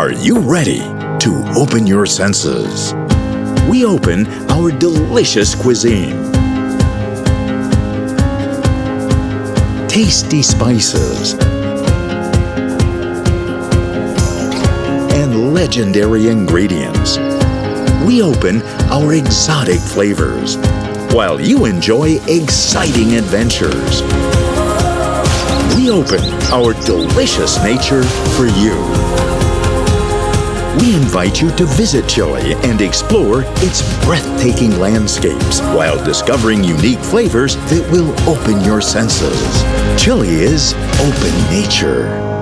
Are you ready to open your senses? We open our delicious cuisine. Tasty spices and legendary ingredients. We open our exotic flavors while you enjoy exciting adventures. We open our delicious nature for you. We invite you to visit Chile and explore its breathtaking landscapes while discovering unique flavors that will open your senses. Chile is open nature.